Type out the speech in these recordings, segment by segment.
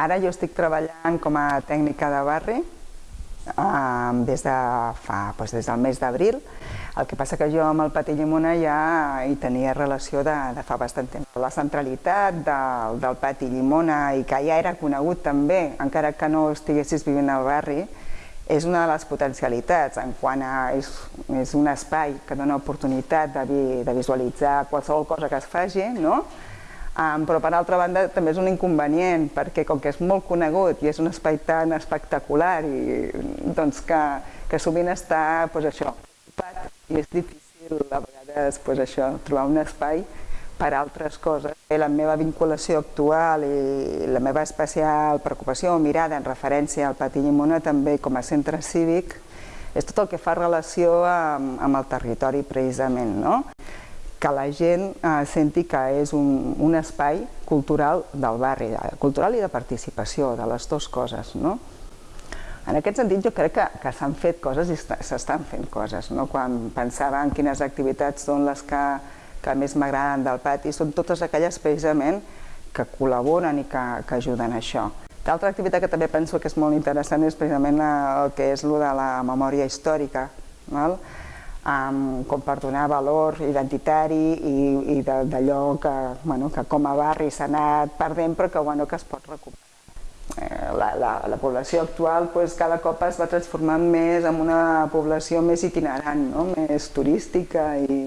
Ara jo estic treballant com a tècnica de barri eh, des, de fa, doncs des del mes d'abril. El que passa que jo amb el Pati Llimona ja hi tenia relació de, de fa bastant temps. La centralitat del, del Pati Llimona i que ja era conegut també, encara que no estiguessis vivint al barri, és una de les potencialitats en quant a... És, és un espai que dona oportunitat de, vi, de visualitzar qualsevol cosa que es faci, no? Um, però per altra banda també és un inconvenient perquè com que és molt conegut i és un espai tan espectacular i doncs que, que sovint està pues, això, i és difícil a vegades pues, això, trobar un espai per altres coses. La meva vinculació actual i la meva especial preocupació o mirada en referència al Pati Llimona també com a centre cívic és tot el que fa relació amb, amb el territori precisament. No? Que la gent eh, senti que és un, un espai cultural del barri, cultural i de participació, de les dues coses. No? En aquest sentit jo crec que, que s'han fet coses i s'estan fent coses. No? Quan pensava en quines activitats són les que, que més m'agraden del pati, són totes aquelles precisament que col·laboren i que, que ajuden a això. L'altra activitat que també penso que és molt interessant és precisament el que és el de la memòria històrica. Val? Um, com per donar valor identitari i, i d'allò que, bueno, que com a barri s'ha anat perdent però que, bueno, que es pot recuperar. Eh, la, la, la població actual pues, cada cop es va transformant més en una població més itinerant, no? més turística i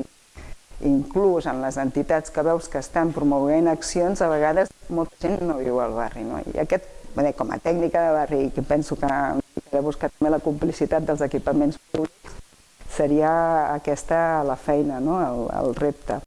inclús en les entitats que veus que estan promovent accions, a vegades molta gent no viu al barri. No? I aquest, bé, com a tècnica de barri, que penso que he de també la complicitat dels equipaments públics, seria aquesta la feina, no? el, el repte.